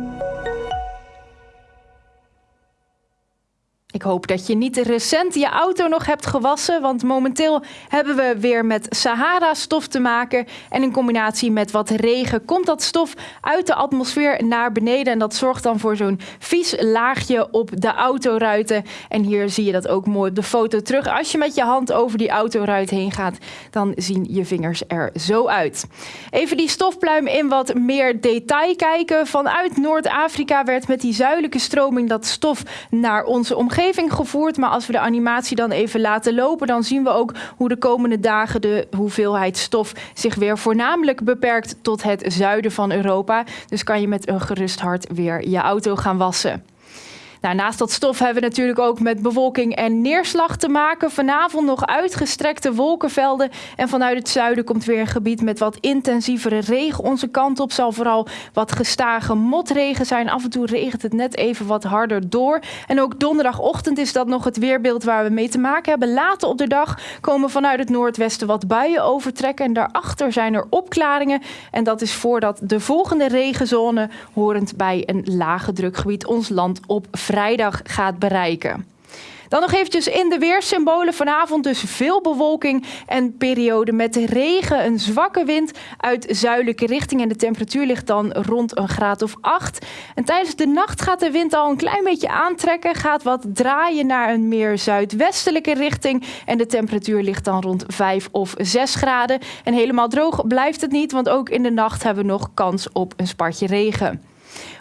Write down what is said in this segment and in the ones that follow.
Música Ik hoop dat je niet recent je auto nog hebt gewassen, want momenteel hebben we weer met Sahara-stof te maken. En in combinatie met wat regen komt dat stof uit de atmosfeer naar beneden. En dat zorgt dan voor zo'n vies laagje op de autoruiten. En hier zie je dat ook mooi op de foto terug. Als je met je hand over die autoruit heen gaat, dan zien je vingers er zo uit. Even die stofpluim in wat meer detail kijken. Vanuit Noord-Afrika werd met die zuidelijke stroming dat stof naar onze gevoerd. Maar als we de animatie dan even laten lopen, dan zien we ook hoe de komende dagen de hoeveelheid stof zich weer voornamelijk beperkt tot het zuiden van Europa. Dus kan je met een gerust hart weer je auto gaan wassen. Nou, naast dat stof hebben we natuurlijk ook met bewolking en neerslag te maken. Vanavond nog uitgestrekte wolkenvelden. En vanuit het zuiden komt weer een gebied met wat intensievere regen onze kant op. Zal vooral wat gestage motregen zijn. Af en toe regent het net even wat harder door. En ook donderdagochtend is dat nog het weerbeeld waar we mee te maken hebben. Later op de dag komen vanuit het noordwesten wat buien overtrekken. En daarachter zijn er opklaringen. En dat is voordat de volgende regenzone, horend bij een lage drukgebied, ons land op vrijdag gaat bereiken. Dan nog eventjes in de weersymbolen. Vanavond dus veel bewolking en periode met regen, een zwakke wind uit zuidelijke richting. En de temperatuur ligt dan rond een graad of 8. En tijdens de nacht gaat de wind al een klein beetje aantrekken. Gaat wat draaien naar een meer zuidwestelijke richting. En de temperatuur ligt dan rond 5 of 6 graden. En helemaal droog blijft het niet, want ook in de nacht hebben we nog kans op een spartje regen.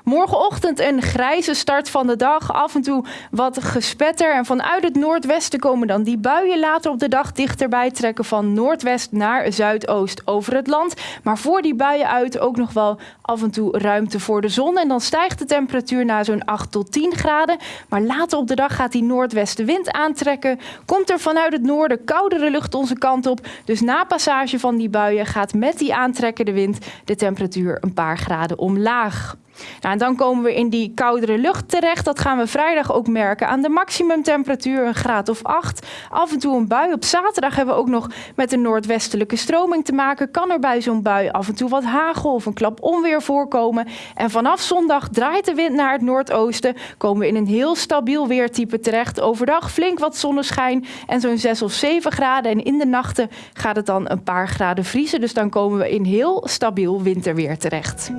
Morgenochtend een grijze start van de dag. Af en toe wat gespetter. En vanuit het noordwesten komen dan die buien later op de dag dichterbij trekken. Van noordwest naar zuidoost over het land. Maar voor die buien uit ook nog wel af en toe ruimte voor de zon. En dan stijgt de temperatuur naar zo'n 8 tot 10 graden. Maar later op de dag gaat die noordwestenwind aantrekken. Komt er vanuit het noorden koudere lucht onze kant op. Dus na passage van die buien gaat met die aantrekkende wind de temperatuur een paar graden omlaag. Nou, dan komen we in die koudere lucht terecht. Dat gaan we vrijdag ook merken aan de maximumtemperatuur, een graad of 8. Af en toe een bui. Op zaterdag hebben we ook nog met een noordwestelijke stroming te maken. Kan er bij zo'n bui af en toe wat hagel of een klap onweer voorkomen. En vanaf zondag draait de wind naar het noordoosten. Komen we in een heel stabiel weertype terecht. Overdag flink wat zonneschijn en zo'n 6 of 7 graden. En in de nachten gaat het dan een paar graden vriezen. Dus dan komen we in heel stabiel winterweer terecht.